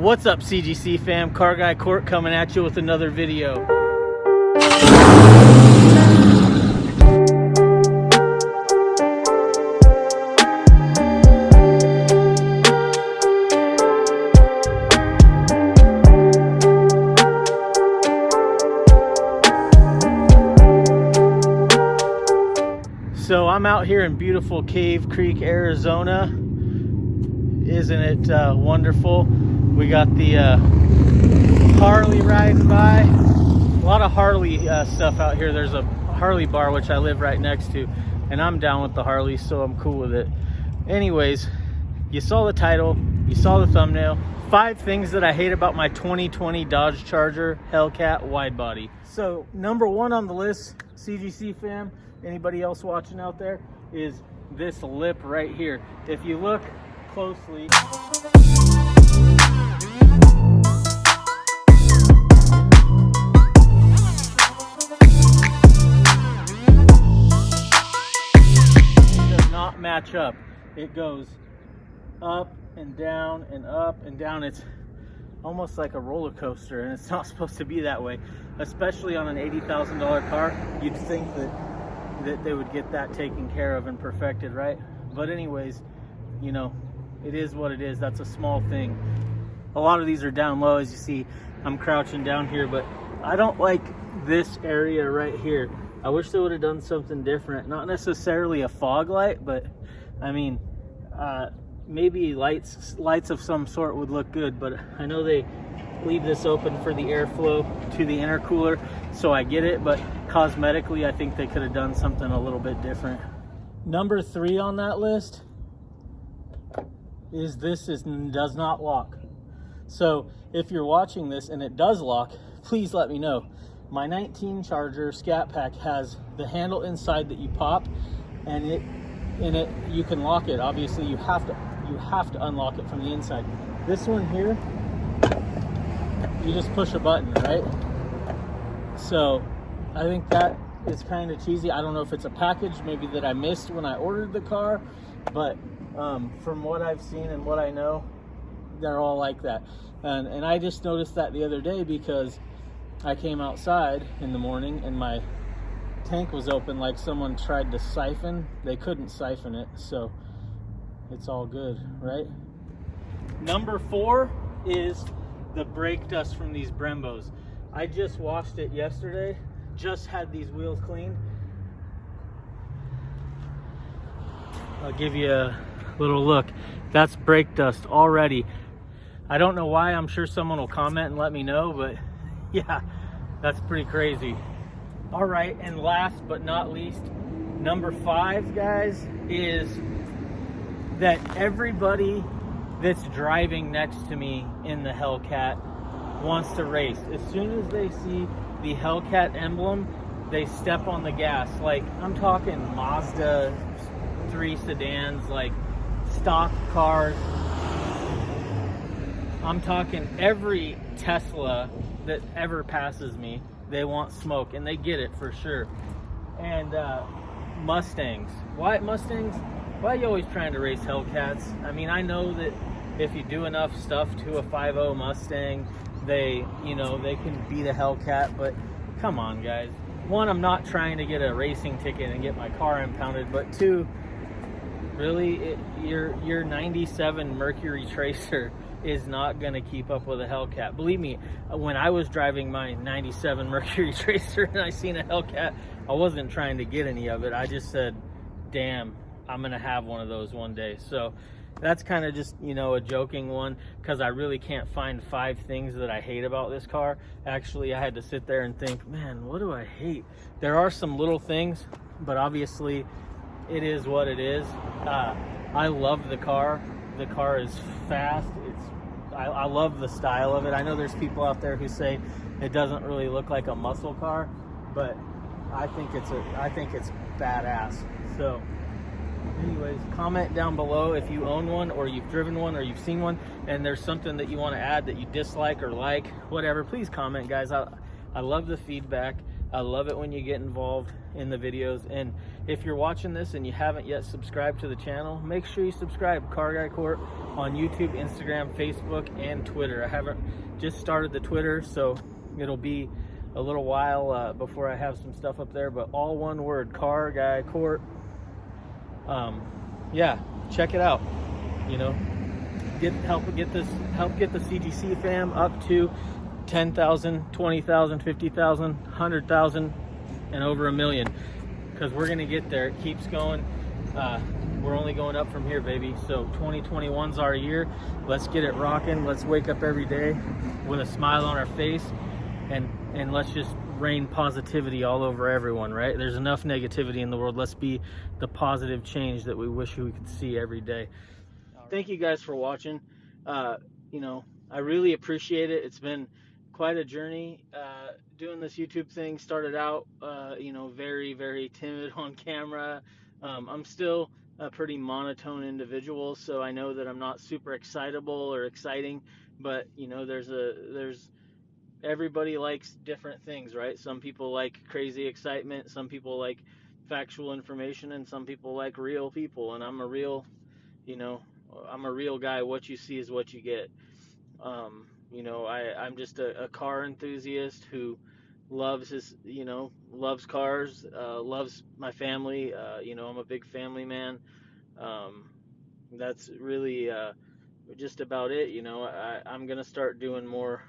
What's up CGC fam? Car Guy Court coming at you with another video. So I'm out here in beautiful Cave Creek, Arizona. Isn't it uh, wonderful? We got the uh, Harley riding by. A lot of Harley uh, stuff out here. There's a Harley bar which I live right next to, and I'm down with the Harley, so I'm cool with it. Anyways, you saw the title, you saw the thumbnail. Five things that I hate about my 2020 Dodge Charger Hellcat wide body. So number one on the list, CGC fam, anybody else watching out there, is this lip right here. If you look closely, up. It goes up and down and up and down. It's almost like a roller coaster and it's not supposed to be that way. Especially on an $80,000 car you'd think that that they would get that taken care of and perfected right? But anyways you know it is what it is. That's a small thing. A lot of these are down low as you see. I'm crouching down here but I don't like this area right here. I wish they would have done something different. Not necessarily a fog light but I mean uh, maybe lights lights of some sort would look good but I know they leave this open for the airflow to the intercooler so I get it but cosmetically I think they could have done something a little bit different. Number three on that list is this is does not lock. So if you're watching this and it does lock please let me know my 19 charger scat pack has the handle inside that you pop and it in it you can lock it obviously you have to you have to unlock it from the inside. This one here, you just push a button, right? So I think that is kind of cheesy. I don't know if it's a package maybe that I missed when I ordered the car, but um, from what I've seen and what I know, they're all like that. And, and I just noticed that the other day because I came outside in the morning and my tank was open like someone tried to siphon. They couldn't siphon it, so it's all good, right? Number four is the brake dust from these Brembos. I just washed it yesterday, just had these wheels cleaned. I'll give you a little look. That's brake dust already. I don't know why, I'm sure someone will comment and let me know, but yeah, that's pretty crazy. All right, and last but not least, number five, guys, is that everybody that's driving next to me in the Hellcat wants to race. As soon as they see the Hellcat emblem, they step on the gas. Like, I'm talking Mazda 3 sedans, like stock cars. I'm talking every Tesla that ever passes me, they want smoke, and they get it for sure. And uh, Mustangs. Why Mustangs? Why are you always trying to race Hellcats? I mean, I know that if you do enough stuff to a 5.0 Mustang, they, you know, they can beat a Hellcat, but come on, guys. One, I'm not trying to get a racing ticket and get my car impounded, but two, really, it, your, your 97 Mercury Tracer is not going to keep up with a Hellcat. Believe me, when I was driving my 97 Mercury Tracer and I seen a Hellcat, I wasn't trying to get any of it. I just said, damn, I'm gonna have one of those one day. So that's kind of just, you know, a joking one because I really can't find five things that I hate about this car. Actually, I had to sit there and think, man, what do I hate? There are some little things, but obviously it is what it is. Uh, I love the car. The car is fast. I, I love the style of it. I know there's people out there who say it doesn't really look like a muscle car, but I think it's a I think it's badass. So anyways comment down below if you own one or you've driven one or you've seen one and there's something that you want to add that you dislike or like whatever please comment guys i i love the feedback I love it when you get involved in the videos. And if you're watching this and you haven't yet subscribed to the channel, make sure you subscribe. Car Guy Court on YouTube, Instagram, Facebook, and Twitter. I haven't just started the Twitter, so it'll be a little while uh, before I have some stuff up there, but all one word, Car Guy Court. Um, yeah, check it out. You know, get help get this help get the CGC fam up to 10,000, 20,000, 50,000, 100,000, and over a million. Because we're going to get there. It keeps going. Uh, we're only going up from here, baby. So 2021's our year. Let's get it rocking. Let's wake up every day with a smile on our face. And, and let's just rain positivity all over everyone, right? There's enough negativity in the world. Let's be the positive change that we wish we could see every day. Thank you guys for watching. Uh, you know, I really appreciate it. It's been quite a journey uh, doing this YouTube thing. Started out, uh, you know, very, very timid on camera. Um, I'm still a pretty monotone individual, so I know that I'm not super excitable or exciting. But you know, there's a there's everybody likes different things, right? Some people like crazy excitement, some people like factual information, and some people like real people. And I'm a real, you know, I'm a real guy. What you see is what you get. Um, you know, I, I'm just a, a car enthusiast who loves his, you know, loves cars, uh, loves my family. Uh, you know, I'm a big family man. Um, that's really uh, just about it. You know, I, I'm gonna start doing more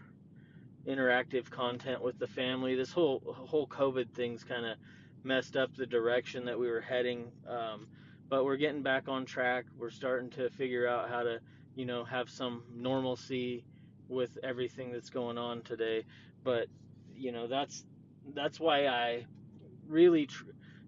interactive content with the family. This whole whole COVID thing's kind of messed up the direction that we were heading, um, but we're getting back on track. We're starting to figure out how to, you know, have some normalcy with everything that's going on today. But you know, that's that's why I really tr-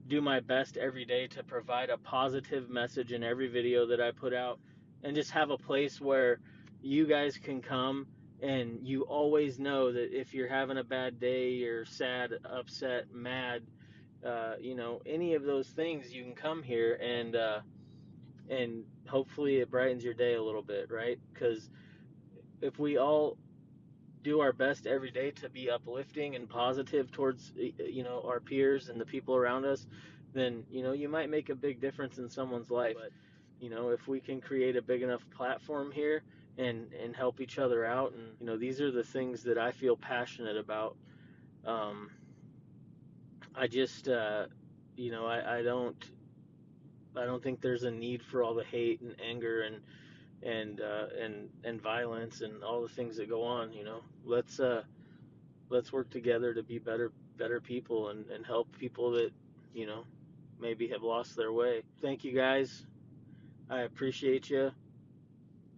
do my best every day to provide a positive message in every video that I put out, and just have a place where you guys can come and you always know that if you're having a bad day, you're sad, upset, mad, uh, you know, any of those things, you can come here and uh, and hopefully it brightens your day a little bit, right? Because if we all do our best every day to be uplifting and positive towards you know our peers and the people around us then you know you might make a big difference in someone's life. But you know if we can create a big enough platform here and and help each other out and you know these are the things that I feel passionate about. Um, I just uh, you know I, I don't I don't think there's a need for all the hate and anger and and uh, and and violence and all the things that go on. You know, let's uh, let's work together to be better better people and, and help people that you know maybe have lost their way. Thank you guys. I appreciate you.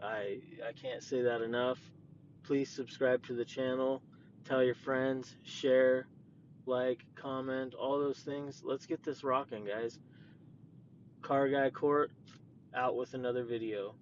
I I can't say that enough. Please subscribe to the channel. Tell your friends. Share. Like, comment, all those things. Let's get this rocking, guys. Car Guy Court out with another video.